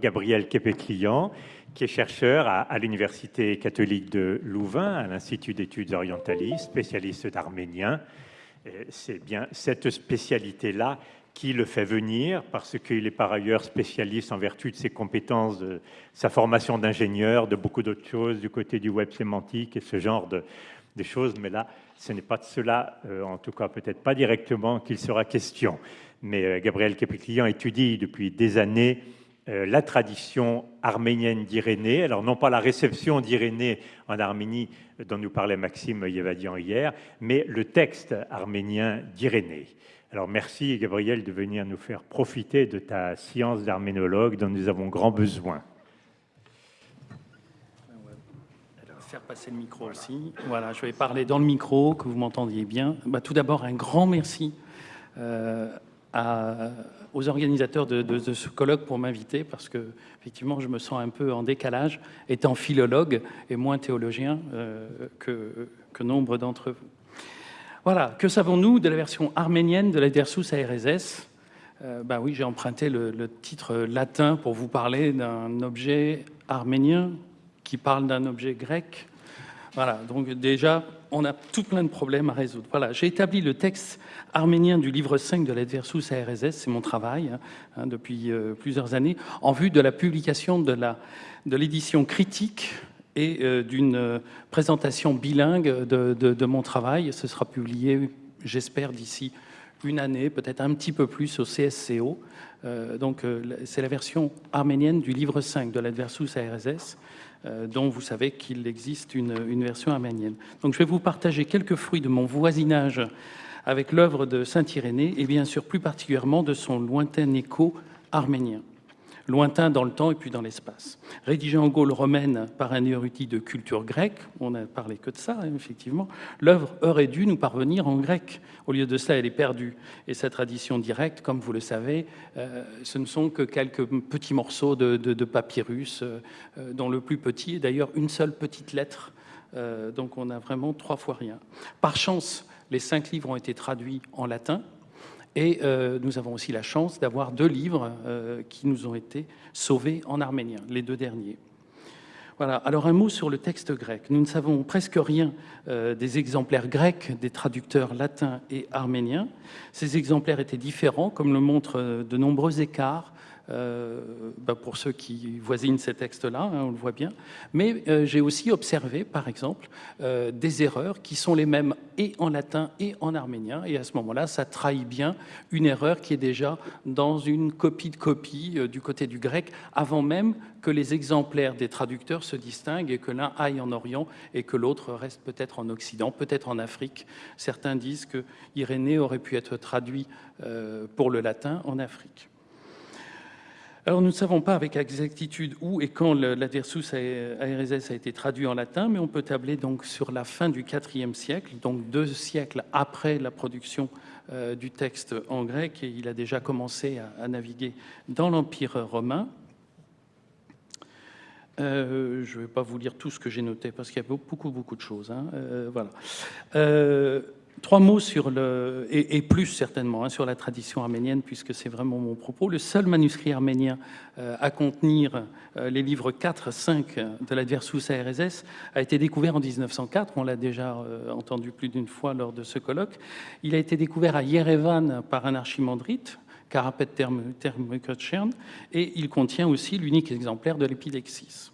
Gabriel Képé-Client, qui est chercheur à, l'Université catholique de Louvain, à l'Institut d'études orientalistes, spécialiste d'arménien. C'est bien cette spécialité-là qui le fait venir, parce qu'il est par ailleurs spécialiste en vertu de ses compétences, de sa formation d'ingénieur, de beaucoup d'autres choses du côté du web sémantique et ce genre de, choses. Mais là, ce n'est pas de cela, euh, en tout cas peut-être pas directement, qu'il sera question. Mais euh, Gabriel Képé-Client étudie depuis des années la tradition arménienne d'Irénée. Alors non pas la réception d'Irénée en Arménie dont nous parlait Maxime Yevadian hier, mais le texte arménien d'Irénée. Alors merci Gabriel de venir nous faire profiter de ta science d'arménologue dont nous avons grand besoin. faire passer le micro aussi. Voilà, je vais parler dans le micro, que vous m'entendiez bien. Bah, tout d'abord, un grand merci euh, aux organisateurs de, ce colloque pour m'inviter, parce que effectivement, je me sens un peu en décalage, étant philologue et moins théologien euh, que, nombre d'entre vous. Voilà, que savons-nous de la version arménienne de la Dersus ARSS euh, bah oui, j'ai emprunté le, titre latin pour vous parler d'un objet arménien qui parle d'un objet grec. Voilà, donc déjà, on a tout plein de problèmes à résoudre. Voilà, j'ai établi le texte arménien du livre 5 de l'Adversus ARSS, c'est mon travail hein, depuis euh, plusieurs années, en vue de la publication de l'édition critique et euh, d'une euh, présentation bilingue de, de, mon travail. Ce sera publié, j'espère, d'ici une année, peut-être un petit peu plus au CSCO. donc c'est la version arménienne du livre 5 de l'Adversus ARSS. Dont vous savez qu'il existe une, une, version arménienne. Donc je vais vous partager quelques fruits de mon voisinage avec l'œuvre de Saint-Irénée et bien sûr plus particulièrement de son lointain écho arménien. Lointain dans le temps et puis dans l'espace. Rédigé en Gaule romaine par un érudit de culture grecque, on n'a parlé que de ça, effectivement, l'œuvre aurait dû nous parvenir en grec. Au lieu de cela, elle est perdue. Et sa tradition directe, comme vous le savez, euh, ce ne sont que quelques petits morceaux de, papyrus, euh, dont le plus petit est d'ailleurs une seule petite lettre. Euh, donc on a vraiment trois fois rien. Par chance, les cinq livres ont été traduits en latin. Et euh, nous avons aussi la chance d'avoir deux livres euh, qui nous ont été sauvés en arménien, les deux derniers. Voilà. Alors un mot sur le texte grec. Nous ne savons presque rien euh, des exemplaires grecs des traducteurs latins et arméniens. Ces exemplaires étaient différents, comme le montrent de nombreux écarts euh, bah, pour ceux qui voisinent ces textes-là, hein, on le voit bien. Mais euh, j'ai aussi observé, par exemple, euh, des erreurs qui sont les mêmes et en latin et en arménien. Et à ce moment-là, ça trahit bien une erreur qui est déjà dans une copie de copie du côté du grec, avant même que les exemplaires des traducteurs se distinguent et que l'un aille en Orient et que l'autre reste peut-être en Occident, peut-être en Afrique. Certains disent que Irénée aurait pu être traduit pour le latin en Afrique. Alors nous ne savons pas avec exactitude où et quand l'adversus ARSS a été traduit en latin, mais on peut tabler donc sur la fin du IVe siècle, donc deux siècles après la production euh, du texte en grec, et il a déjà commencé à, naviguer dans l'Empire romain. Euh, je ne vais pas vous lire tout ce que j'ai noté parce qu'il y a beaucoup, beaucoup de choses. Hein. Euh, voilà. Trois mots sur le, et, plus certainement, hein, sur la tradition arménienne, puisque c'est vraiment mon propos. Le seul manuscrit arménien euh, à contenir euh, les livres 4, 5 de l'Adversus ARSS a été découvert en 1904. On l'a déjà euh, entendu plus d'une fois lors de ce colloque. Il a été découvert à Yerevan par un archimandrite, Karapet Termukotchern, et il contient aussi l'unique exemplaire de l'Épidexis.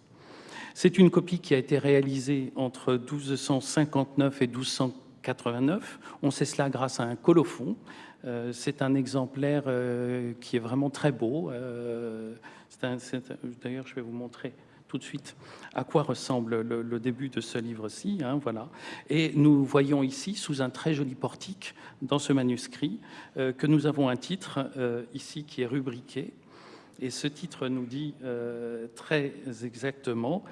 C'est une copie qui a été réalisée entre 1259 et 1240 89. On sait cela grâce à un colophon. Euh, c'est un exemplaire euh, qui est vraiment très beau. Euh, d'ailleurs, je vais vous montrer tout de suite à quoi ressemble le, début de ce livre-ci. Hein, voilà. Et nous voyons ici, sous un très joli portique, dans ce manuscrit, que nous avons un titre ici qui est rubriqué. Et ce titre nous dit très exactement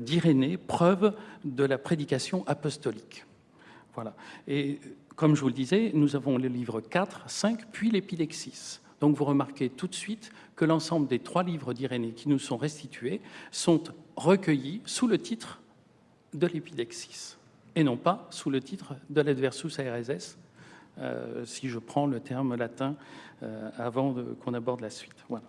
d'Irénée, preuve de la prédication apostolique. Voilà. Et comme je vous le disais, nous avons le livre 4, 5, puis l'Épidexis. Donc vous remarquez tout de suite que l'ensemble des trois livres d'Irénée qui nous sont restitués sont recueillis sous le titre de l'Épidexis, et non pas sous le titre de l'Adversus ARSS, euh, si je prends le terme latin euh, avant qu'on aborde la suite. Voilà.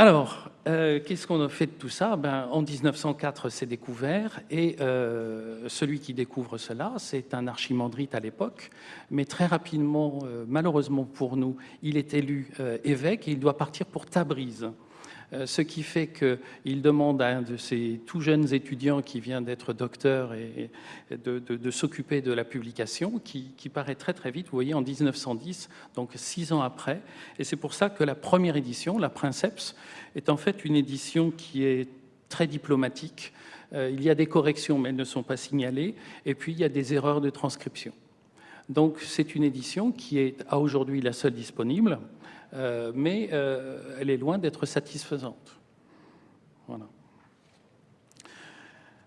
Alors, euh, qu'est-ce qu'on a fait de tout ça? Ben, En 1904, c'est découvert, et euh, celui qui découvre cela, c'est un archimandrite à l'époque, mais très rapidement, euh, malheureusement pour nous, il est élu évêque et il doit partir pour Tabriz. Euh, ce qui fait qu'il demande à un de ces tout jeunes étudiants qui vient d'être docteur de, s'occuper de la publication, qui, paraît très très vite, vous voyez, en 1910, donc six ans après. Et c'est pour ça que la première édition, la Princeps, est en fait une édition qui est très diplomatique. Euh, il y a des corrections, mais elles ne sont pas signalées. Et puis, il y a des erreurs de transcription. Donc, c'est une édition qui est à aujourd'hui la seule disponible. Euh, mais euh, elle est loin d'être satisfaisante. Voilà.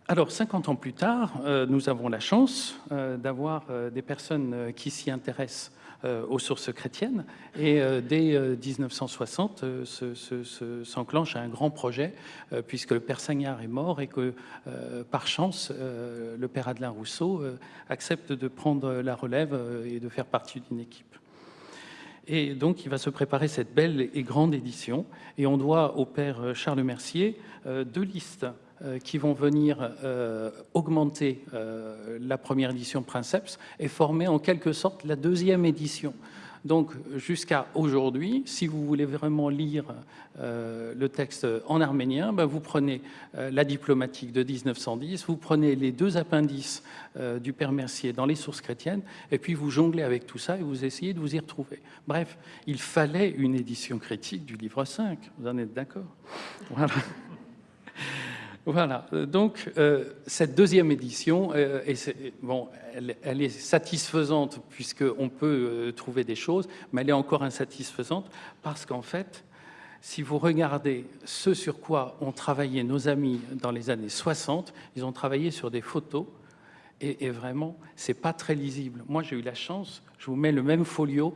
Alors, 50 ans plus tard, euh, nous avons la chance d'avoir des personnes qui s'y intéressent aux sources chrétiennes. Et dès 1960, s'enclenche un grand projet, puisque le père Sagnard est mort et que, par chance, le père Adelin Rousseau accepte de prendre la relève et de faire partie d'une équipe. Et donc, il va se préparer cette belle et grande édition. Et on doit au père Charles Mercier euh, deux listes euh, qui vont venir euh, augmenter la première édition Princeps et former en quelque sorte la deuxième édition. Donc, jusqu'à aujourd'hui, si vous voulez vraiment lire euh, le texte en arménien, ben, vous prenez euh, la diplomatique de 1910, vous prenez les deux appendices euh, du Père Mercier dans les sources chrétiennes, et puis vous jonglez avec tout ça et vous essayez de vous y retrouver. Bref, il fallait une édition critique du livre 5, vous en êtes d'accord? Voilà. Voilà, donc euh, cette deuxième édition, euh, bon, elle, est satisfaisante puisqu'on peut euh, trouver des choses, mais elle est encore insatisfaisante parce qu'en fait, si vous regardez ce sur quoi ont travaillé nos amis dans les années 60, ils ont travaillé sur des photos et, et vraiment, c'est pas très lisible. Moi, j'ai eu la chance, je vous mets le même folio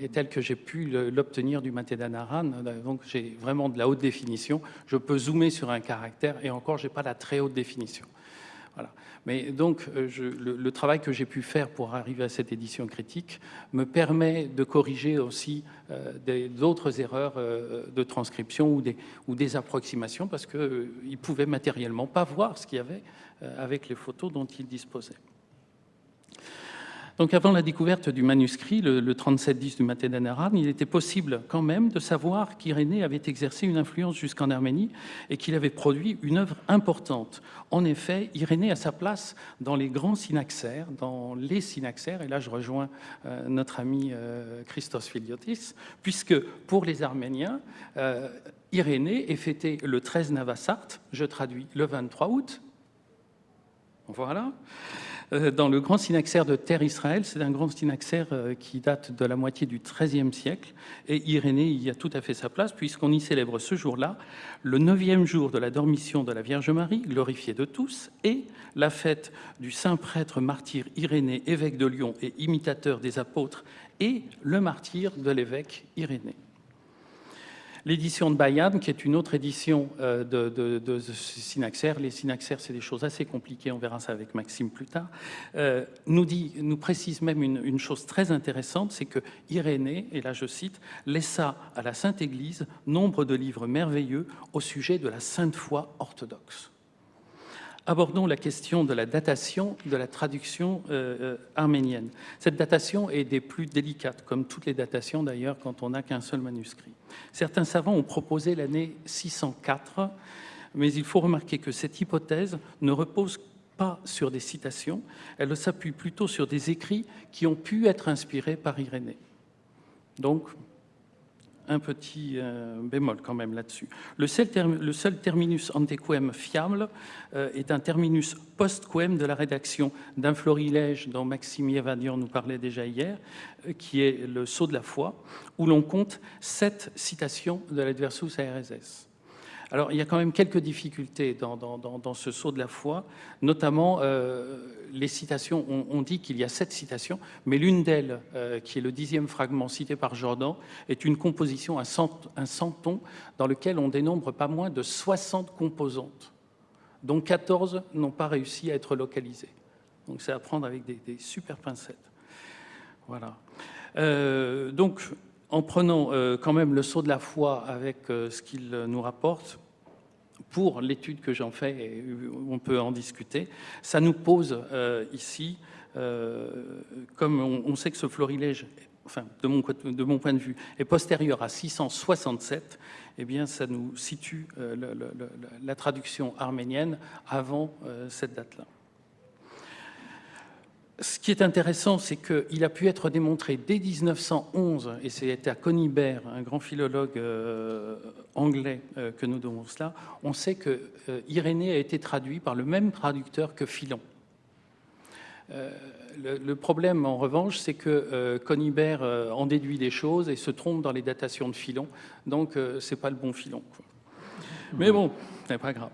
et tel que j'ai pu l'obtenir du Matedanaran. Donc j'ai vraiment de la haute définition. Je peux zoomer sur un caractère et encore, je n'ai pas la très haute définition. Voilà. Mais donc, euh, le, travail que j'ai pu faire pour arriver à cette édition critique me permet de corriger aussi euh, d'autres erreurs euh, de transcription ou des, approximations parce qu'ils euh, ne pouvaient matériellement pas voir ce qu'il y avait avec les photos dont ils disposaient. Donc avant la découverte du manuscrit, le, 3710 du Matedanaran, il était possible quand même de savoir qu'Irénée avait exercé une influence jusqu'en Arménie et qu'il avait produit une œuvre importante. En effet, Irénée a sa place dans les grands synaxaires, dans les synaxaires, et là je rejoins euh, notre ami euh, Christos Filiotis, puisque pour les Arméniens, euh, Irénée est fêté le 13 Navassart, je traduis le 23 août, voilà. Euh, dans le grand synaxaire de Terre Israël. C'est un grand synaxaire euh, qui date de la moitié du XIIIe siècle. Et Irénée y a tout à fait sa place, puisqu'on y célèbre ce jour-là le neuvième jour de la dormition de la Vierge Marie, glorifiée de tous, et la fête du saint prêtre martyr Irénée, évêque de Lyon et imitateur des apôtres, et le martyr de l'évêque Irénée. L'édition de Bayam, qui est une autre édition euh, de, de, les Synaxaires, c'est des choses assez compliquées, on verra ça avec Maxime plus tard, euh, nous, précise même une, chose très intéressante, c'est que Irénée, et là je cite, laissa à la Sainte Église nombre de livres merveilleux au sujet de la sainte foi orthodoxe abordons la question de la datation de la traduction euh, arménienne. Cette datation est des plus délicates, comme toutes les datations d'ailleurs quand on n'a qu'un seul manuscrit. Certains savants ont proposé l'année 604, mais il faut remarquer que cette hypothèse ne repose pas sur des citations, elle s'appuie plutôt sur des écrits qui ont pu être inspirés par Irénée. Donc, un petit euh, bémol quand même là-dessus. Le, seul terminus antequem fiable euh, est un terminus postquem de la rédaction d'un florilège dont Maxime Yevadian nous parlait déjà hier, euh, qui est le Sceau de la foi, où l'on compte sept citations de l'Adversus ARSS. Alors, il y a quand même quelques difficultés dans, ce saut de la foi, notamment euh, les citations. On, dit qu'il y a sept citations, mais l'une d'elles, euh, qui est le dixième fragment cité par Jordan, est une composition, un, centon, dans lequel on dénombre pas moins de 60 composantes, dont 14 n'ont pas réussi à être localisées. Donc, c'est à prendre avec des, super pincettes. Voilà. Euh, donc, en prenant quand même le saut de la foi avec ce qu'il nous rapporte, pour l'étude que j'en fais, et on peut en discuter, ça nous pose ici, comme on, sait que ce florilège, enfin, de mon, de mon point de vue, est postérieur à 667, eh bien, ça nous situe la traduction arménienne avant cette date-là. Ce qui est intéressant, c'est qu'il a pu être démontré dès 1911, et c'était à Conibert, un grand philologue euh, anglais, euh, que nous devons cela, on sait que euh, Irénée a été traduit par le même traducteur que Philon. Le, problème, en revanche, c'est que Conibert en déduit des choses et se trompe dans les datations de Philon, donc c'est pas le bon Philon. Mais bon, c'est pas grave.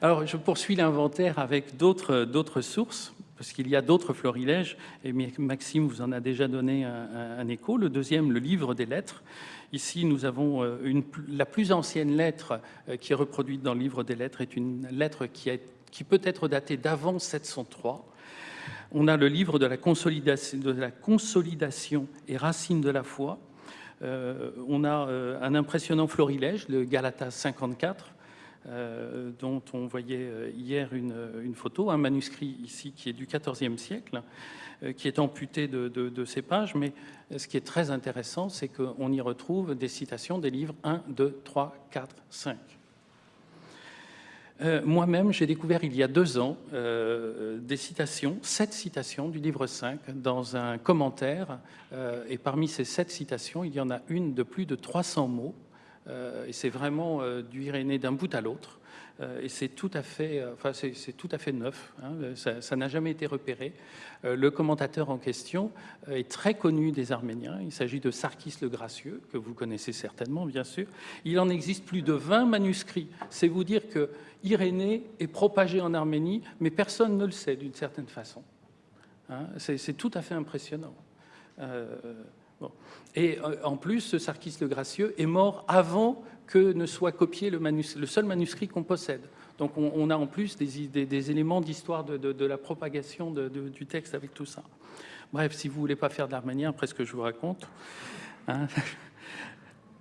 Alors, je poursuis l'inventaire avec d'autres sources parce qu'il y a d'autres florilèges, et Maxime vous en a déjà donné un, écho. Le deuxième, le livre des lettres. Ici, nous avons euh, la plus ancienne lettre euh, qui est reproduite dans le livre des lettres, est une lettre qui, peut être datée d'avant 703. On a le livre de la consolidation, et racine de la foi. Euh, on a un impressionnant florilège, le Galata 54, euh, dont on voyait euh, hier une, photo, un manuscrit ici qui est du XIVe siècle, euh, qui est amputé de, ces pages, mais ce qui est très intéressant, c'est qu'on y retrouve des citations des livres 1, 2, 3, 4, 5. Moi-même, j'ai découvert il y a deux ans des citations, sept citations du livre 5 dans un commentaire. et parmi ces sept citations, il y en a une de plus de 300 mots et c'est vraiment euh, du Irénée d'un bout à l'autre. Euh, et c'est tout à fait, tout à fait neuf. Hein, ça n'a jamais été repéré. le commentateur en question est très connu des Arméniens. Il s'agit de Sarkis le Gracieux, que vous connaissez certainement, bien sûr. Il en existe plus de 20 manuscrits. C'est vous dire que Irénée est propagé en Arménie, mais personne ne le sait d'une certaine façon. Hein, c'est tout à fait impressionnant. Et euh, en plus, Sarkis le Gracieux est mort avant que ne soit copié le, seul manuscrit qu'on possède. Donc on, a en plus des, éléments d'histoire de, la propagation du texte avec tout ça. Bref, si vous voulez pas faire de l'arménien, après ce que je vous raconte. Hein.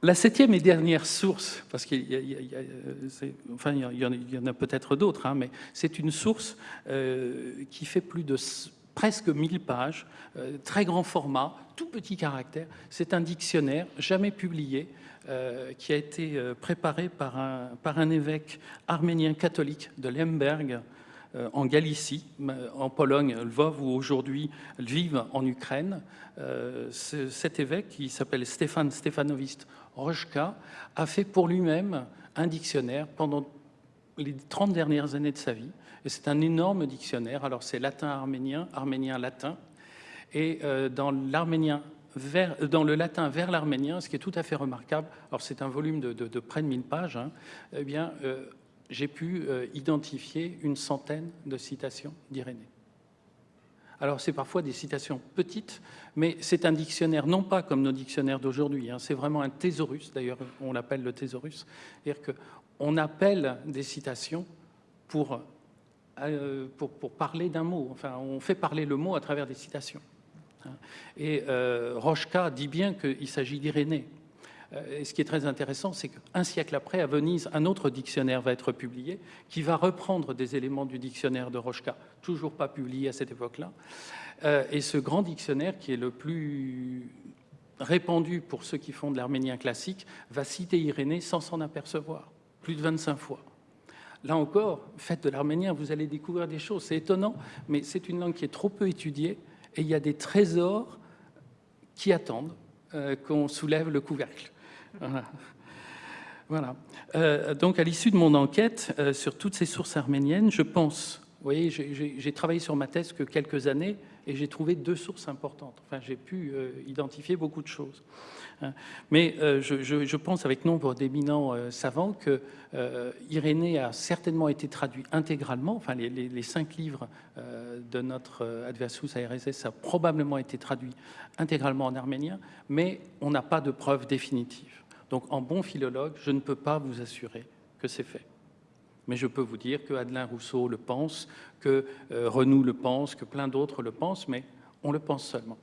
La septième et dernière source, parce qu'il y, y en a, peut-être d'autres, hein, mais c'est une source euh, qui fait plus de presque 1000 pages, euh, très grand format, tout petit caractère. C'est un dictionnaire jamais publié euh, qui a été euh, préparé par un, par un évêque arménien catholique de Lemberg en Galicie, en Pologne, Lvov, où aujourd'hui Lviv en Ukraine. cet évêque, qui s'appelle Stéphane Stefanovist Rochka, a fait pour lui-même un dictionnaire pendant les 30 dernières années de sa vie c'est un énorme dictionnaire. Alors c'est latin-arménien, arménien-latin. Et euh, dans l'arménien vers, dans le latin vers l'arménien, ce qui est tout à fait remarquable, alors c'est un volume de, près de 1000 pages, hein, eh bien, euh, j'ai pu euh, identifier une centaine de citations d'Irénée. Alors c'est parfois des citations petites, mais c'est un dictionnaire, non pas comme nos dictionnaires d'aujourd'hui, hein, c'est vraiment un thésaurus, d'ailleurs on l'appelle le thésaurus, c'est-à-dire qu'on appelle des citations pour euh, pour, parler d'un mot. Enfin, on fait parler le mot à travers des citations. Hein. Et euh, Rochka dit bien qu'il s'agit d'Irénée. Euh, et ce qui est très intéressant, c'est qu'un siècle après, à Venise, un autre dictionnaire va être publié qui va reprendre des éléments du dictionnaire de Rochka, toujours pas publié à cette époque-là. et ce grand dictionnaire, qui est le plus répandu pour ceux qui font de l'arménien classique, va citer Irénée sans s'en apercevoir, plus de 25 fois. Là encore, faites de l'arménien, vous allez découvrir des choses. C'est étonnant, mais c'est une langue qui est trop peu étudiée et il y a des trésors qui attendent euh, qu'on soulève le couvercle. Voilà. Euh, donc, à l'issue de mon enquête euh, sur toutes ces sources arméniennes, je pense, vous voyez, j'ai travaillé sur ma thèse que quelques années et j'ai trouvé deux sources importantes. Enfin, j'ai pu identifier beaucoup de choses. Hein. Mais euh, je, pense avec nombre d'éminents euh, savants que euh, Irénée a certainement été traduit intégralement, enfin les, cinq livres de notre Adversus ARSS a probablement été traduit intégralement en arménien, mais on n'a pas de preuves définitives. Donc en bon philologue, je ne peux pas vous assurer que c'est fait. Mais je peux vous dire que Adelin Rousseau le pense, que Renou le pense, que plein d'autres le pensent, mais on le pense seulement.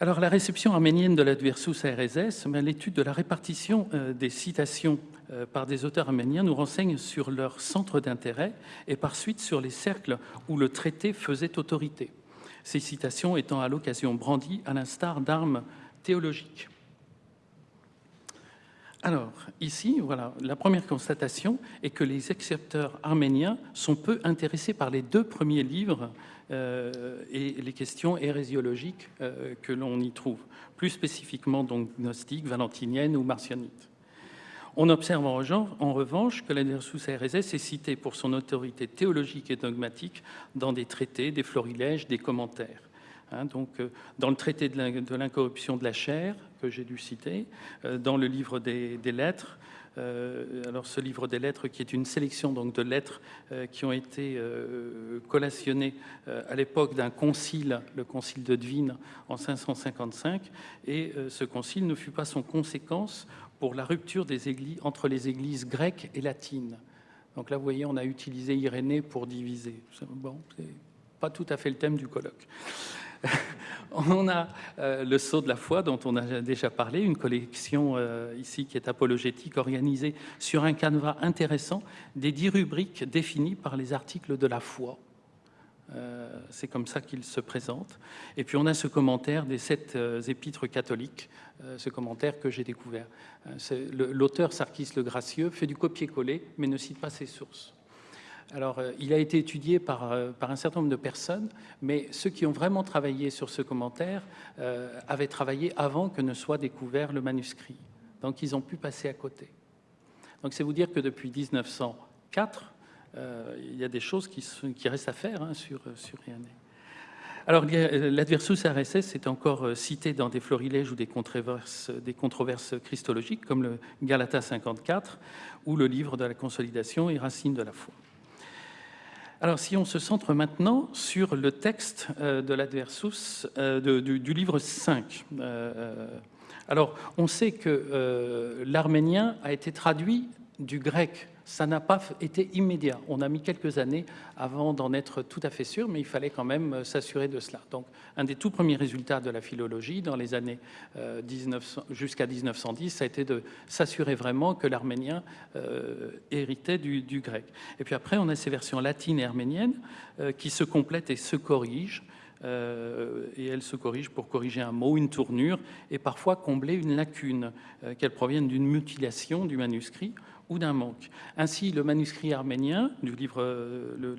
Alors, la réception arménienne de l'Adversus RSS, l'étude de la répartition euh, des citations euh, par des auteurs arméniens nous renseigne sur leur centre d'intérêt et par suite sur les cercles où le traité faisait autorité. Ces citations étant à l'occasion brandies à l'instar d'armes théologiques. Alors, ici, voilà, la première constatation est que les accepteurs arméniens sont peu intéressés par les deux premiers livres euh, et les questions hérésiologiques euh, que l'on y trouve, plus spécifiquement donc gnostique, valentinienne ou martionnite. On observe en, revanche que la Nersus RSS est citée pour son autorité théologique et dogmatique dans des traités, des florilèges, des commentaires. Hein, donc, euh, dans le traité de l'incorruption de la chair, que j'ai dû citer, euh, dans le livre des, lettres, euh, alors ce livre des lettres qui est une sélection donc, de lettres qui ont été collationnées à l'époque d'un concile, le concile de Dvin en 555, et ce concile ne fut pas sans conséquence pour la rupture entre les églises grecques et latines. Donc là, vous voyez, on a utilisé Irénée pour diviser. Bon, c'est pas tout à fait le thème du colloque. on a euh, le Sceau de la foi dont on a déjà parlé, une collection euh, ici qui est apologétique, organisée sur un canevas intéressant des dix rubriques définies par les articles de la foi. Euh, c'est comme ça qu'il se présente. Et puis on a ce commentaire des sept épîtres catholiques, ce commentaire que j'ai découvert. L'auteur Sarkis le Gracieux fait du copier-coller, mais ne cite pas ses sources. Alors, euh, il a été étudié euh, par, un certain nombre de personnes, mais ceux qui ont vraiment travaillé sur ce commentaire euh, avaient travaillé avant que ne soit découvert le manuscrit. Donc, ils ont pu passer à côté. Donc, c'est vous dire que depuis 1904, il y a des choses qui, restent à faire hein, sur, sur Alors, l'adversus RSS est encore cité dans des florilèges ou des controverses, des controverses christologiques, comme le Galata 54 ou le livre de la consolidation et racine de la foi. Alors, si on se centre maintenant sur le texte euh, de l'adversus euh, du, livre 5. Euh, alors, on sait que l'arménien a été traduit du grec ça n'a pas été immédiat. On a mis quelques années avant d'en être tout à fait sûr, mais il fallait quand même euh, s'assurer de cela. Donc, un des tout premiers résultats de la philologie dans les années euh, jusqu'à 1910, ça a été de s'assurer vraiment que l'arménien euh, héritait du, grec. Et puis après, on a ces versions latines et arméniennes qui se complètent et se corrigent. et elles se corrigent pour corriger un mot, une tournure, et parfois combler une lacune, qu'elles proviennent d'une mutilation du manuscrit ou d'un manque. Ainsi, le manuscrit arménien du livre, euh, le,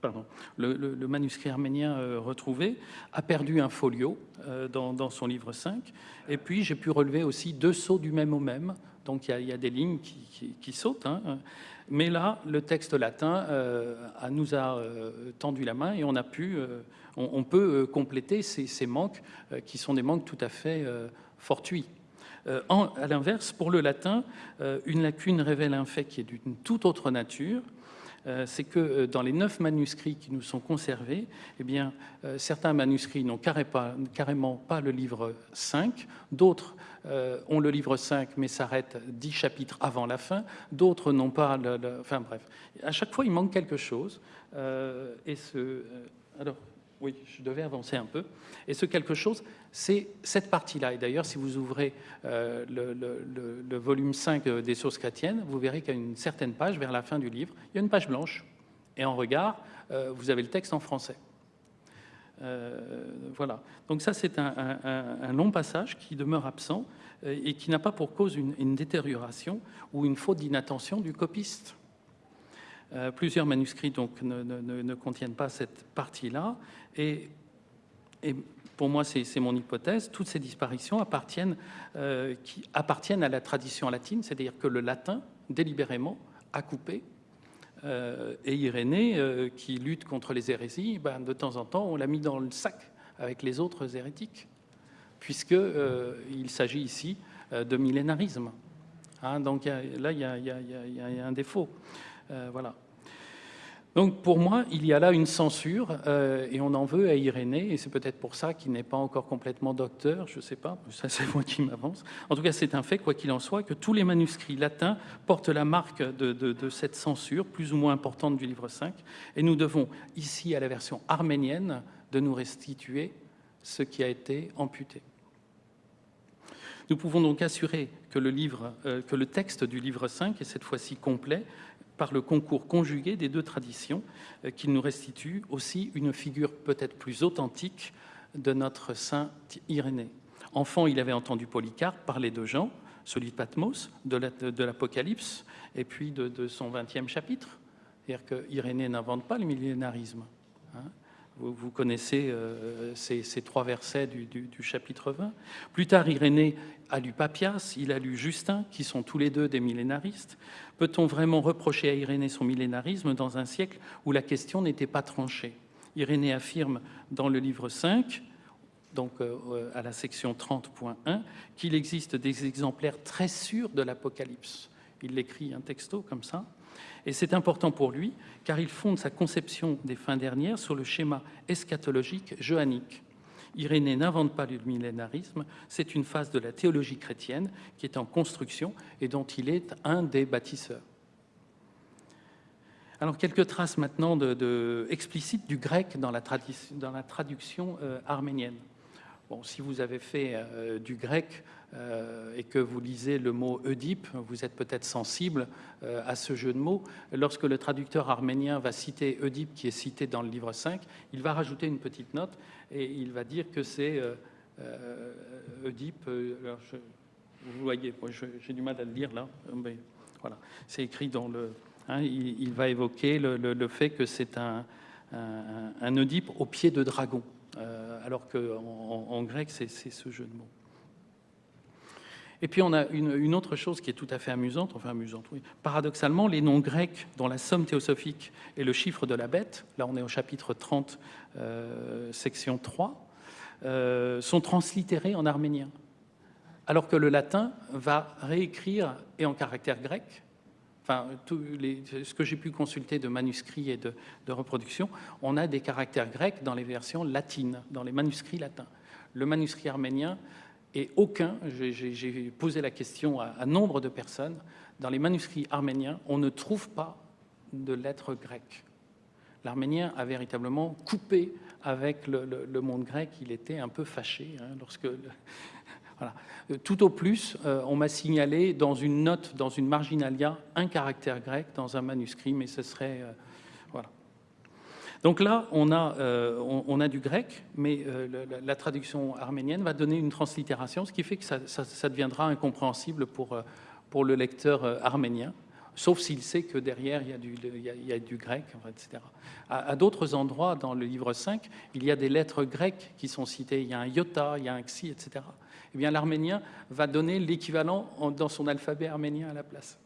pardon, le, manuscrit arménien euh, retrouvé a perdu un folio euh, dans, son livre 5. Et puis, j'ai pu relever aussi deux sauts du même au même. Donc, il y, a des lignes qui, sautent. Hein. Mais là, le texte latin nous a tendu la main et on a pu, on, peut compléter ces, ces manques qui sont des manques tout à fait fortuits. Euh, à l'inverse, pour le latin, euh, une lacune révèle un fait qui est d'une toute autre nature. Euh, c'est que dans les neuf manuscrits qui nous sont conservés, eh bien, certains manuscrits n'ont carrément pas le livre 5, d'autres ont le livre 5 mais s'arrêtent dix chapitres avant la fin, d'autres n'ont pas le, Enfin bref, à chaque fois il manque quelque chose. et ce... alors, oui, je devais avancer un peu. Et ce quelque chose, c'est cette partie-là. Et d'ailleurs, si vous ouvrez euh, le, volume 5 des sources chrétiennes, vous verrez qu'à une certaine page, vers la fin du livre, il y a une page blanche. Et en regard, euh, vous avez le texte en français. Euh, voilà. Donc ça, c'est un, long passage qui demeure absent et qui n'a pas pour cause une détérioration ou une faute d'inattention du copiste. Euh, plusieurs manuscrits donc, ne, contiennent pas cette partie-là. Et, pour moi, c'est mon hypothèse, toutes ces disparitions appartiennent, euh, qui appartiennent à la tradition latine, c'est-à-dire que le latin, délibérément, a coupé. Euh, et Irénée, qui lutte contre les hérésies, ben, de temps en temps, on l'a mis dans le sac avec les autres hérétiques, puisqu'il s'agit ici de millénarisme. Hein, donc là, il y, a un défaut. Euh, voilà. Donc pour moi, il y a là une censure euh, et on en veut à Irénée et c'est peut-être pour ça qu'il n'est pas encore complètement docteur, je ne sais pas, ça c'est moi qui m'avance. En tout cas, c'est un fait, quoi qu'il en soit, que tous les manuscrits latins portent la marque de, cette censure plus ou moins importante du livre 5 et nous devons ici à la version arménienne de nous restituer ce qui a été amputé. Nous pouvons donc assurer que le, euh, texte du livre 5 est cette fois-ci complet par le concours conjugué des deux traditions, euh, qui nous restitue aussi une figure peut-être plus authentique de notre saint Irénée. Enfant, il avait entendu Polycarpe parler de Jean, celui de Patmos, de l'Apocalypse, et puis de, son 20e chapitre. C'est-à-dire qu'Irénée n'invente pas le millénarisme. Hein. Vous, connaissez euh, ces, trois versets du, chapitre 20. Plus tard, Irénée a lu Papias, il a lu Justin, qui sont tous les deux des millénaristes. Peut-on vraiment reprocher à Irénée son millénarisme dans un siècle où la question n'était pas tranchée? Irénée affirme dans le livre 5, donc euh, à la section 30.1, qu'il existe des exemplaires très sûrs de l'Apocalypse. Il l'écrit un texto comme ça. Et c'est important pour lui, car il fonde sa conception des fins dernières sur le schéma eschatologique johannique. Irénée n'invente pas le millénarisme, c'est une phase de la théologie chrétienne qui est en construction et dont il est un des bâtisseurs. Alors, quelques traces maintenant explicites du grec dans la, dans la traduction euh, arménienne. Bon, si vous avez fait euh, du grec, euh, et que vous lisez le mot Oedipe, vous êtes peut-être sensible euh, à ce jeu de mots. Lorsque le traducteur arménien va citer Oedipe, qui est cité dans le livre 5, il va rajouter une petite note et il va dire que c'est Oedipe. Vous voyez, j'ai du mal à le lire là, mais voilà, c'est écrit dans le. Hein, il, va évoquer le, fait que c'est un, un, Oedipe au pied de dragon, alors qu'en en grec, c'est ce jeu de mots. Et puis on a une, autre chose qui est tout à fait amusante, enfin amusante, oui. Paradoxalement, les noms grecs dont la somme théosophique est le chiffre de la bête, là on est au chapitre 30, euh, section 3, euh, sont translittérés en arménien. Alors que le latin va réécrire, et en caractère grec, enfin, ce que j'ai pu consulter de manuscrits et de, de reproductions, on a des caractères grecs dans les versions latines, dans les manuscrits latins. Le manuscrit arménien et aucun, j'ai posé la question à, nombre de personnes, dans les manuscrits arméniens, on ne trouve pas de lettres grecques. L'arménien a véritablement coupé avec le, monde grec, il était un peu fâché hein, lorsque... Voilà. Tout au plus, euh, on m'a signalé dans une note, dans une marginalia, un caractère grec dans un manuscrit, mais ce serait... Euh, donc là, on a, euh, on, a du grec, mais euh, la, traduction arménienne va donner une translittération, ce qui fait que ça, deviendra incompréhensible pour, euh, pour le lecteur arménien, sauf s'il sait que derrière, il y a du, grec, etc. À, d'autres endroits, dans le livre 5, il y a des lettres grecques qui sont citées. Il y a un iota, il y a un xi, etc. Eh bien, l'arménien va donner l'équivalent dans son alphabet arménien à la place.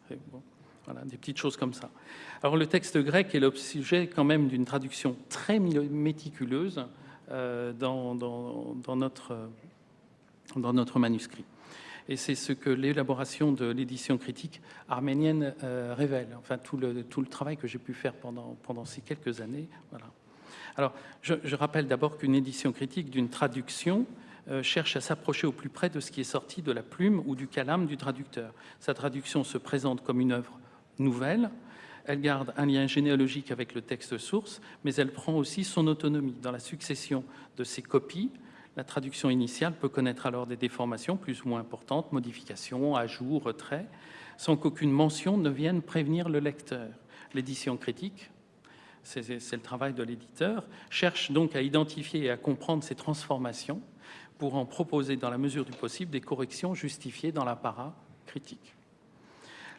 Voilà, des petites choses comme ça. Alors le texte grec est l'objet quand même d'une traduction très méticuleuse euh, dans notre manuscrit. Et c'est ce que l'élaboration de l'édition critique arménienne euh, révèle, enfin tout le, travail que j'ai pu faire pendant, ces quelques années. Alors, je, rappelle d'abord qu'une édition critique d'une traduction euh, cherche à s'approcher au plus près de ce qui est sorti de la plume ou du calame du traducteur. Sa traduction se présente comme une œuvre nouvelle. Elle garde un lien généalogique avec le texte source, mais elle prend aussi son autonomie. Dans la succession de ces copies, la traduction initiale peut connaître alors des déformations plus ou moins importantes, modifications, ajouts, retraits, sans qu'aucune mention ne vienne prévenir le lecteur. L'édition critique, c'est le travail de l'éditeur, cherche donc à identifier et à comprendre ces transformations pour en proposer dans la mesure du possible des corrections justifiées dans l'apparat critique.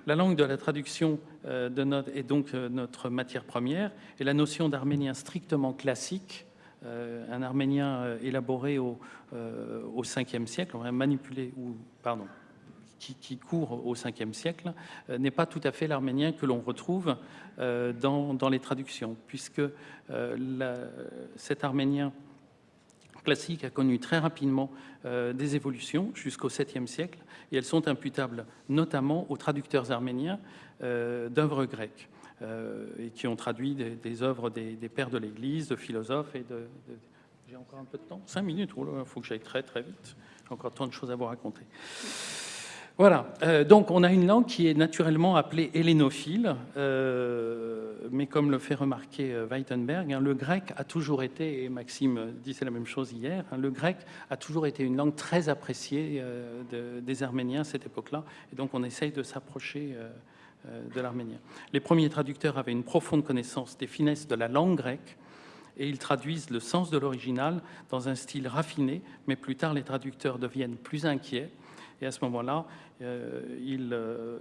La langue de la traduction euh, de est donc euh, notre matière première, et la notion d'arménien strictement classique, un arménien élaboré au, au 5e siècle, manipulé, ou, pardon, qui, court au 5e siècle, n'est pas tout à fait l'arménien que l'on retrouve dans, les traductions, puisque cet arménien classique a connu très rapidement des évolutions jusqu'au 7e siècle, et elles sont imputables notamment aux traducteurs arméniens euh, d'œuvres grecques, euh, et qui ont traduit des, œuvres des, pères de l'Église, de philosophes et de... J'ai encore un peu de temps Cinq minutes, il faut que j'aille très très vite. J'ai encore tant de choses à vous raconter. Voilà, euh, donc on a une langue qui est naturellement appelée hellénophile, euh, mais comme le fait remarquer euh, Weitenberg, hein, le grec a toujours été, et Maxime disait la même chose hier, hein, le grec a toujours été une langue très appréciée des Arméniens à cette époque-là, et donc on essaye de s'approcher de l'arménien. Les premiers traducteurs avaient une profonde connaissance des finesses de la langue grecque, et ils traduisent le sens de l'original dans un style raffiné, mais plus tard les traducteurs deviennent plus inquiets, et à ce moment-là, euh, euh,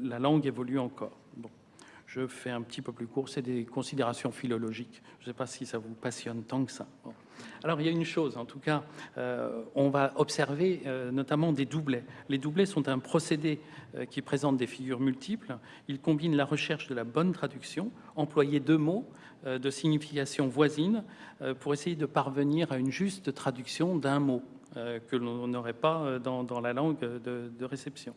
la langue évolue encore. Je fais un petit peu plus court, c'est des considérations philologiques. Je ne sais pas si ça vous passionne tant que ça. Alors il y a une chose, en tout cas, euh, on va observer notamment des doublets. Les doublets sont un procédé qui présente des figures multiples. Il combine la recherche de la bonne traduction, employer deux mots de signification voisine pour essayer de parvenir à une juste traduction d'un mot. Euh, que l'on n'aurait pas euh, dans, la langue de, réception.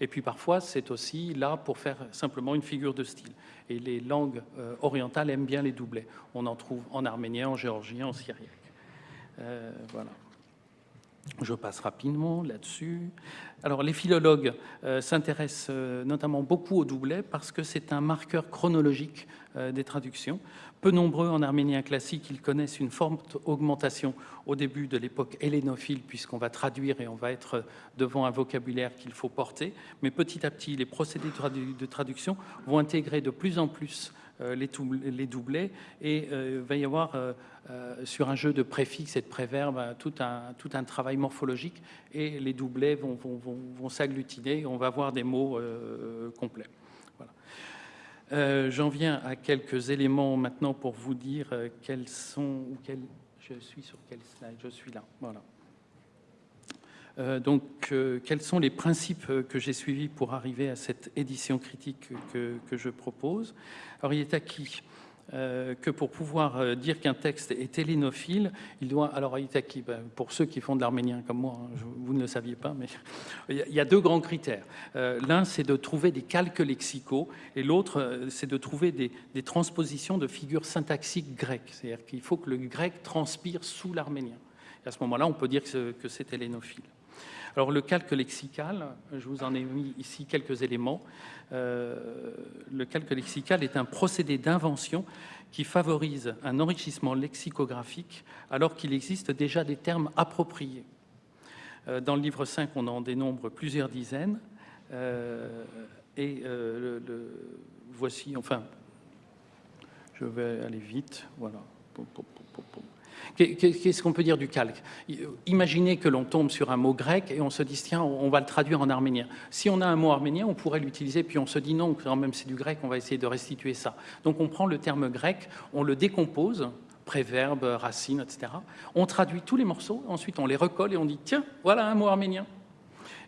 Et puis parfois, c'est aussi là pour faire simplement une figure de style. Et les langues euh, orientales aiment bien les doublets. On en trouve en arménien, en géorgien, en syriaque. voilà. Je passe rapidement là-dessus. Alors, les philologues s'intéressent notamment beaucoup au doublet parce que c'est un marqueur chronologique des traductions. Peu nombreux en arménien classique, ils connaissent une forte augmentation au début de l'époque hellénophile, puisqu'on va traduire et on va être devant un vocabulaire qu'il faut porter. Mais petit à petit, les procédés de traduction vont intégrer de plus en plus euh, les doublés. Et il euh, va y avoir euh, sur un jeu de préfixes et de préverbes tout un, tout un travail morphologique. Et les doublés vont, vont, vont, vont s'agglutiner. On va avoir des mots complets. Euh, j'en viens à quelques éléments maintenant pour vous dire quels sont ou quels, je suis sur quel slide? Je suis là. Voilà donc quels sont les principes que j'ai suivis pour arriver à cette édition critique que, je propose? Alors il est acquis euh, que pour pouvoir euh, dire qu'un texte est hellénophile, il doit... Alors, ben, pour ceux qui font de l'arménien comme moi, hein, vous ne le saviez pas, mais il y a deux grands critères. Euh, l'un, c'est de trouver des calques lexicaux, et l'autre, c'est de trouver des, transpositions de figures syntaxiques grecques. C'est-à-dire qu'il faut que le grec transpire sous l'arménien. À ce moment-là, on peut dire que c'est hellénophile. Alors le calque lexical, je vous en ai mis ici quelques éléments. Euh, le calque lexical est un procédé d'invention qui favorise un enrichissement lexicographique alors qu'il existe déjà des termes appropriés. Euh, dans le livre 5, on en dénombre plusieurs dizaines. Euh, et voici, enfin, je vais aller vite, voilà. Qu'est-ce qu'on peut dire du calque? Imaginez que l'on tombe sur un mot grec et on se dit, tiens, on va le traduire en arménien. Si on a un mot arménien, on pourrait l'utiliser, puis on se dit, non, quand même c'est du grec, on va essayer de restituer ça. Donc on prend le terme grec, on le décompose, préverbe, racine, etc. On traduit tous les morceaux, ensuite on les recolle et on dit, tiens, voilà un mot arménien.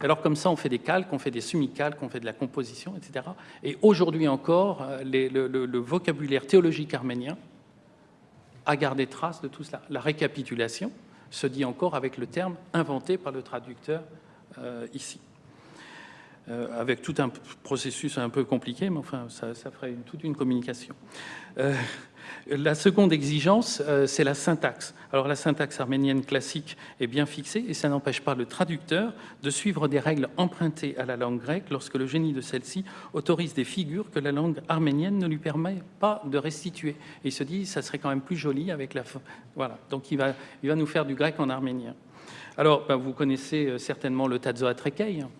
Alors comme ça, on fait des calques, on fait des semi-calques, on fait de la composition, etc. Et aujourd'hui encore, euh, le vocabulaire théologique arménien à garder trace de tout cela. La récapitulation se dit encore avec le terme inventé par le traducteur euh, ici. Euh, avec tout un processus un peu compliqué, mais enfin, ça, ferait toute une communication. Euh, la seconde exigence, euh, c'est la syntaxe. Alors la syntaxe arménienne classique est bien fixée et ça n'empêche pas le traducteur de suivre des règles empruntées à la langue grecque lorsque le génie de celle-ci autorise des figures que la langue arménienne ne lui permet pas de restituer. Et il se dit, ça serait quand même plus joli avec la... Voilà, donc il va, il va nous faire du grec en arménien. Alors, ben, vous connaissez certainement le Tazzoatrekei, hein,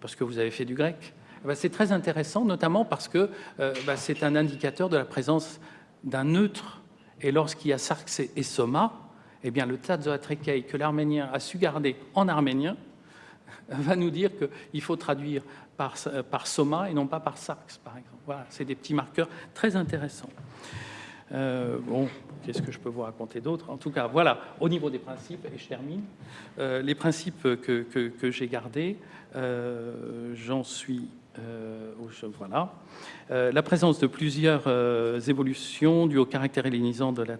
parce que vous avez fait du grec. Eh ben, c'est très intéressant, notamment parce que euh, ben, c'est un indicateur de la présence d'un neutre, et lorsqu'il y a sarx et soma, eh bien, le Tzazoatrekei que l'arménien a su garder en arménien va nous dire qu'il faut traduire par, par, soma et non pas par sarx, par exemple. Voilà, c'est des petits marqueurs très intéressants. Euh, bon, qu'est-ce que je peux vous raconter d'autre? En tout cas, voilà, au niveau des principes, et je termine, euh, les principes que, que, j'ai gardés, euh, j'en suis voilà. La présence de plusieurs évolutions dues au caractère hellénisant de la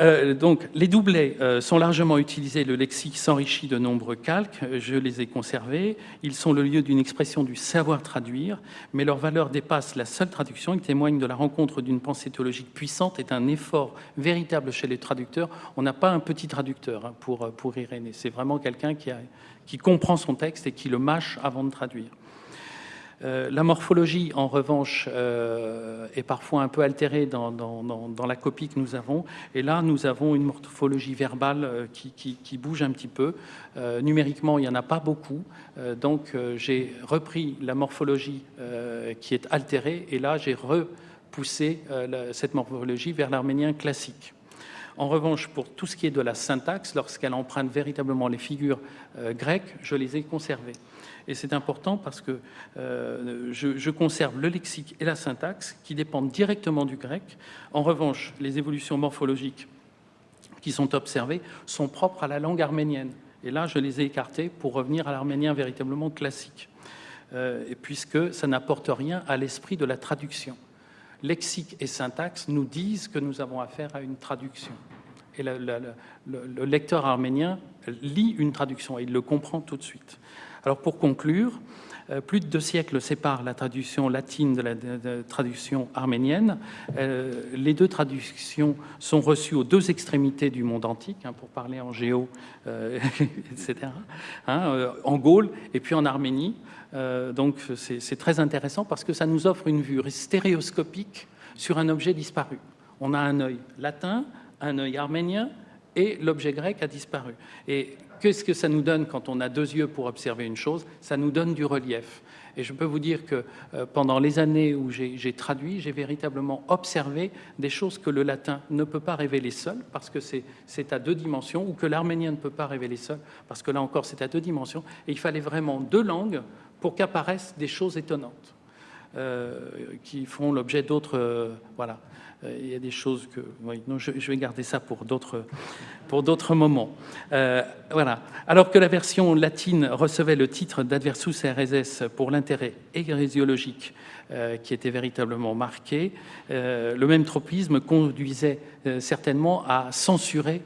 Euh, donc, les doublets euh, sont largement utilisés. Le lexique s'enrichit de nombreux calques. Je les ai conservés. Ils sont le lieu d'une expression du savoir traduire, mais leur valeur dépasse la seule traduction. Ils témoignent de la rencontre d'une pensée théologique puissante et d'un effort véritable chez les traducteurs. On n'a pas un petit traducteur hein, pour, pour Irénée. C'est vraiment quelqu'un qui, qui comprend son texte et qui le mâche avant de traduire. Euh, la morphologie, en revanche, euh, est parfois un peu altérée dans, la copie que nous avons. Et là, nous avons une morphologie verbale euh, qui, bouge un petit peu. numériquement, il n'y en a pas beaucoup. donc, j'ai repris la morphologie qui est altérée. Et là, j'ai repoussé cette morphologie vers l'arménien classique. En revanche, pour tout ce qui est de la syntaxe, lorsqu'elle emprunte véritablement les figures grecques, je les ai conservées. Et c'est important parce que euh, je, conserve le lexique et la syntaxe qui dépendent directement du grec. En revanche, les évolutions morphologiques qui sont observées sont propres à la langue arménienne. Et là, je les ai écartées pour revenir à l'arménien véritablement classique, euh, puisque ça n'apporte rien à l'esprit de la traduction. Lexique et syntaxe nous disent que nous avons affaire à une traduction. Et le lecteur arménien lit une traduction et il le comprend tout de suite. Alors pour conclure, euh, plus de deux siècles séparent la traduction latine de la traduction arménienne. Euh, les deux traductions sont reçues aux deux extrémités du monde antique, hein, pour parler en géo, euh, etc., hein, en Gaule et puis en Arménie. donc c'est très intéressant parce que ça nous offre une vue stéréoscopique sur un objet disparu. On a un œil latin, un œil arménien, et l'objet grec a disparu. Et Qu'est-ce que ça nous donne quand on a deux yeux pour observer une chose? Ça nous donne du relief. Et je peux vous dire que euh, pendant les années où j'ai traduit, j'ai véritablement observé des choses que le latin ne peut pas révéler seul, parce que c'est à deux dimensions, ou que l'arménien ne peut pas révéler seul, parce que là encore c'est à deux dimensions. Et il fallait vraiment deux langues pour qu'apparaissent des choses étonnantes, qui font l'objet d'autres... Euh, voilà. Euh, il y a des choses que... non, je, vais garder ça pour d'autres, pour d'autres moments. Euh, voilà. Alors que la version latine recevait le titre d'Adversus RSS pour l'intérêt hérésiologique euh, qui était véritablement marqué, le même tropisme conduisait certainement à censurer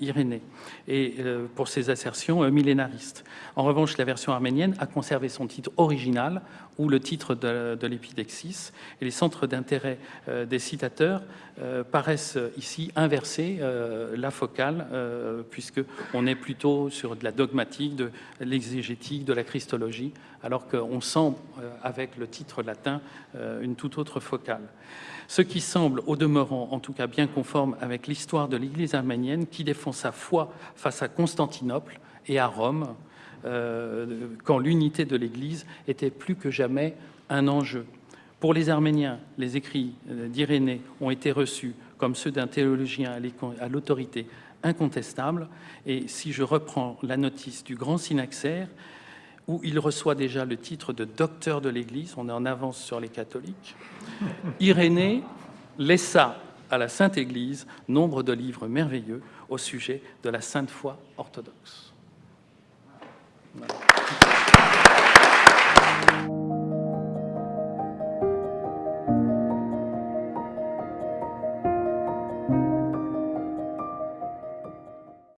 Irénée et pour ses assertions millénaristes. En revanche, la version arménienne a conservé son titre original ou le titre de, l'épidexis. Et les centres d'intérêt euh, des citateurs euh, paraissent ici inverser euh, la focale, puisqu'on est plutôt sur de la dogmatique, de l'exégétique, de la christologie, alors qu'on sent, avec le titre latin, une toute autre focale. Ce qui semble, au demeurant, en tout cas bien conforme avec l'histoire de l'Église arménienne, qui défend sa foi face à Constantinople et à Rome, euh, quand l'unité de l'Église était plus que jamais un enjeu. Pour les Arméniens, les écrits euh, d'Irénée ont été reçus comme ceux d'un théologien à l'autorité incontestable. Et si je reprends la notice du grand synaxaire, où il reçoit déjà le titre de docteur de l'Église, on est en avance sur les catholiques, Irénée laissa à la Sainte Église nombre de livres merveilleux au sujet de la Sainte Foi orthodoxe.